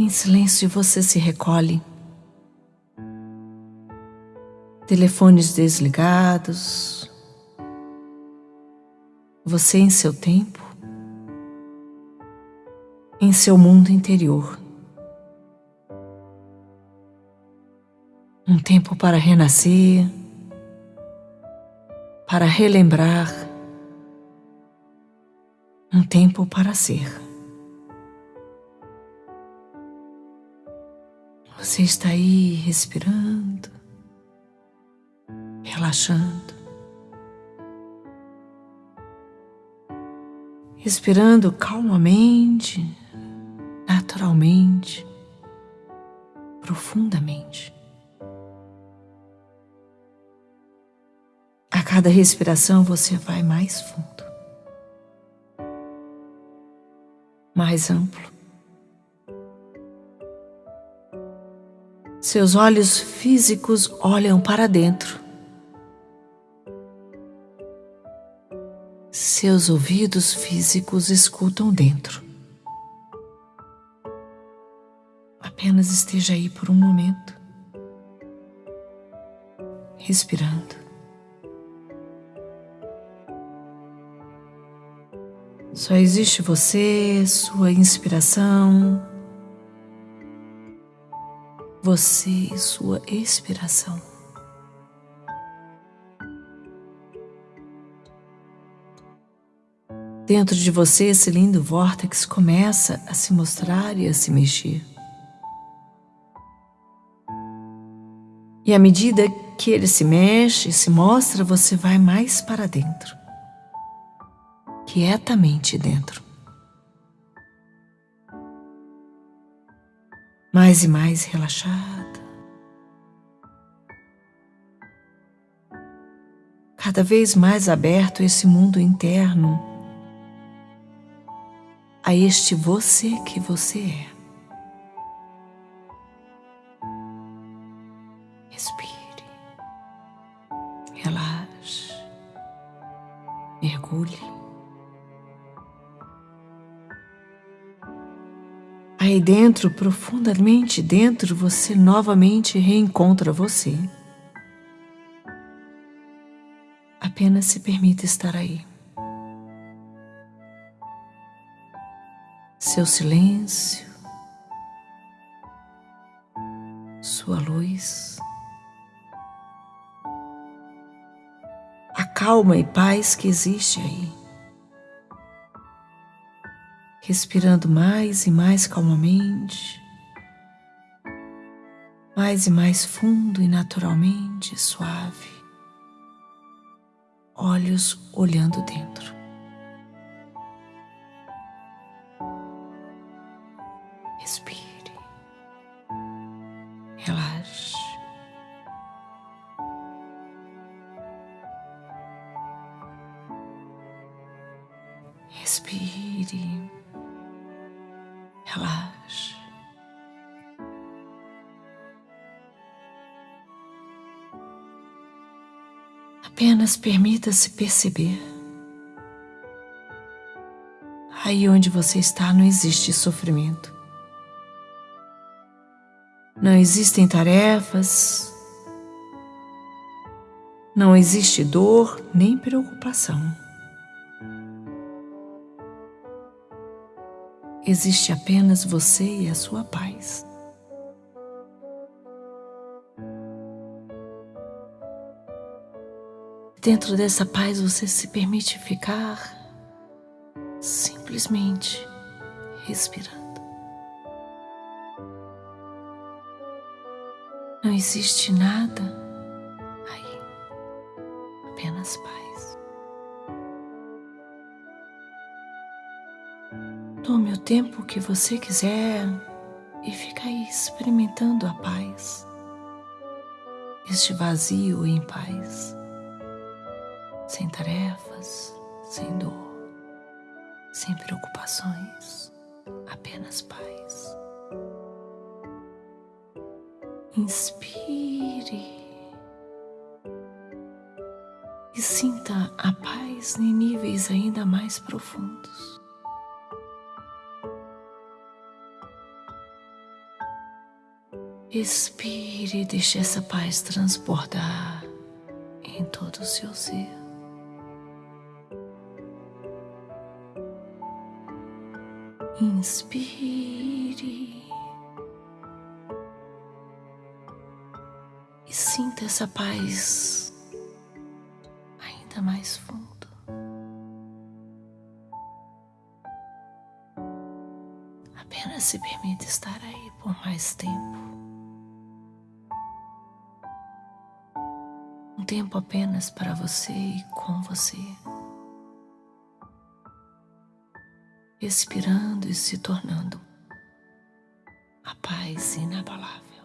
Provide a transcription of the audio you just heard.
Em silêncio você se recolhe. Telefones desligados. Você em seu tempo. Em seu mundo interior. Um tempo para renascer, para relembrar, um tempo para ser. Você está aí respirando, relaxando, respirando calmamente, naturalmente, profundamente. A cada respiração você vai mais fundo, mais amplo Seus olhos físicos olham para dentro. Seus ouvidos físicos escutam dentro. Apenas esteja aí por um momento, respirando. Só existe você, sua inspiração, você e sua expiração. Dentro de você, esse lindo vórtex começa a se mostrar e a se mexer. E à medida que ele se mexe se mostra, você vai mais para dentro, quietamente dentro. Mais e mais relaxada. Cada vez mais aberto esse mundo interno a este você que você é. Respire, relaxe, mergulhe. Aí dentro, profundamente dentro, você novamente reencontra você. Apenas se permita estar aí. Seu silêncio, sua luz, a calma e paz que existe aí respirando mais e mais calmamente, mais e mais fundo e naturalmente suave, olhos olhando dentro. Respire, relaxe. Respire relaxe. Apenas permita-se perceber. Aí onde você está não existe sofrimento. Não existem tarefas. Não existe dor nem preocupação. Existe apenas você e a sua paz. Dentro dessa paz você se permite ficar simplesmente respirando. Não existe nada Tome o tempo que você quiser e fica aí experimentando a paz, este vazio em paz, sem tarefas, sem dor, sem preocupações, apenas paz. Inspire e sinta a paz em níveis ainda mais profundos. Expire e deixe essa paz transbordar em todo o seu ser. Inspire e sinta essa paz ainda mais fundo. Apenas se permita estar aí por mais tempo. Tempo apenas para você e com você. Expirando e se tornando a paz inabalável.